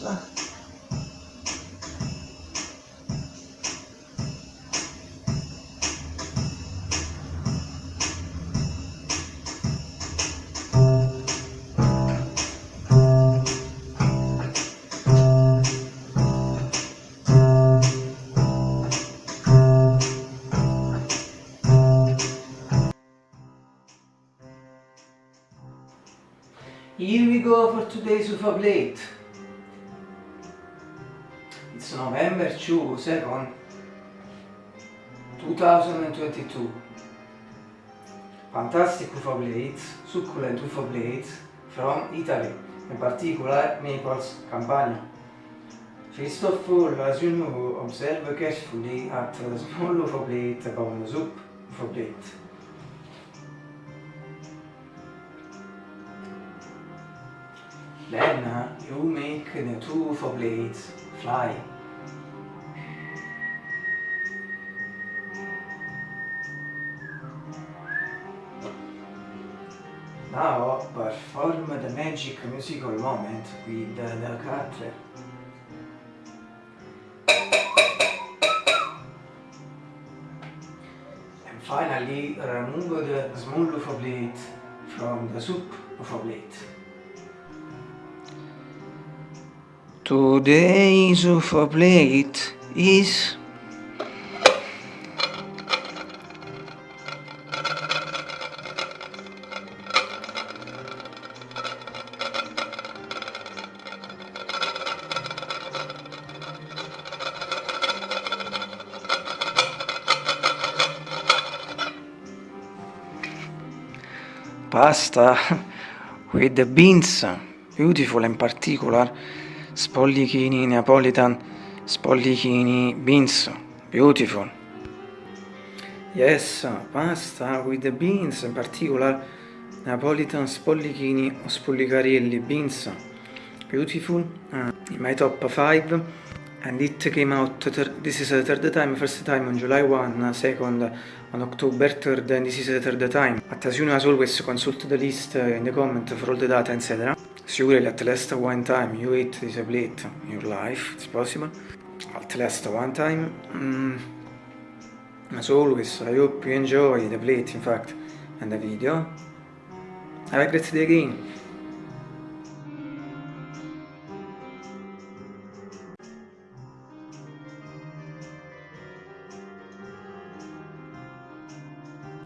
Here we go for today's UFA plate. November 2, 2nd, 2022. Fantastic UFA plates, succulent UFA plates from Italy, in particular Naples, Campania. First of all, as you know, observe carefully at the small UFA plate about the soup UFA plate. Then uh, you make the two UFO blades fly. Now perform the magic musical moment with the cutler. And finally remove the small UFO blade from the soup UFO blade. Today's UFO plate is pasta with the beans, beautiful in particular spollichini Neapolitan, spollichini beans, beautiful. Yes, pasta with the beans, in particular Napolitan spollichini o spollicarelli beans, beautiful. Uh, in my top 5 and it came out, this is the third time, first time on July 1, second on October 3rd and this is the third time. But as you know as always consult the list in the comment for all the data etc. Surely at least one time you eat this plate in your life, it's possible. At least one time. Mm. As always, I hope you enjoy the plate, in fact, and the video. Have a great day again.